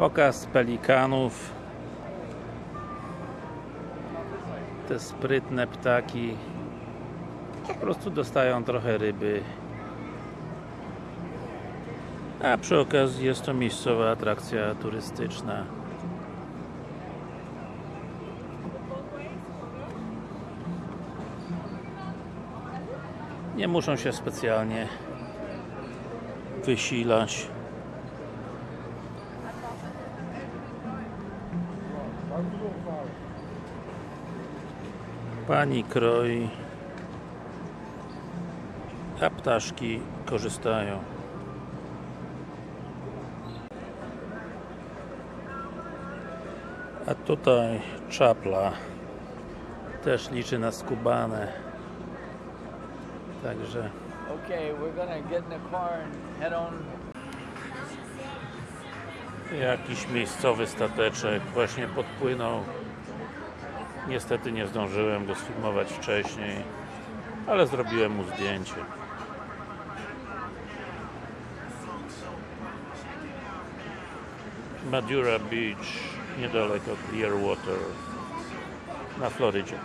Pokaz pelikanów. Te sprytne ptaki po prostu dostają trochę ryby. A przy okazji jest to miejscowa atrakcja turystyczna. Nie muszą się specjalnie wysilać. Pani kroi, a ptaszki korzystają. A tutaj czapla też liczy na skubane. Także Okay, we're gonna get in the car and head on. Jakiś miejscowy stateczek właśnie podpłynął. Niestety nie zdążyłem go sfilmować wcześniej, ale zrobiłem mu zdjęcie. Madura Beach, niedaleko Clearwater na Florydzie.